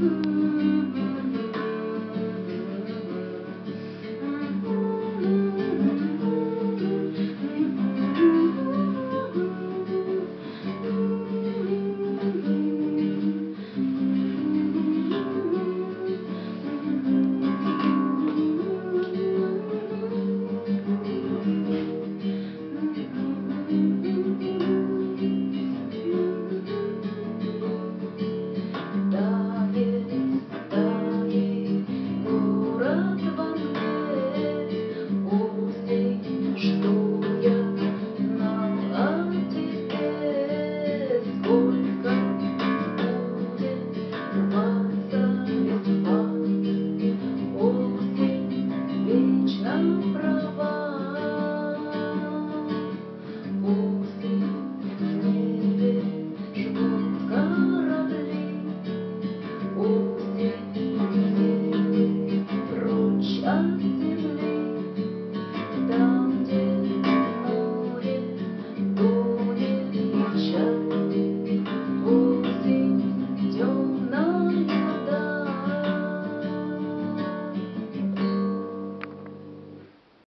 Mm-hmm.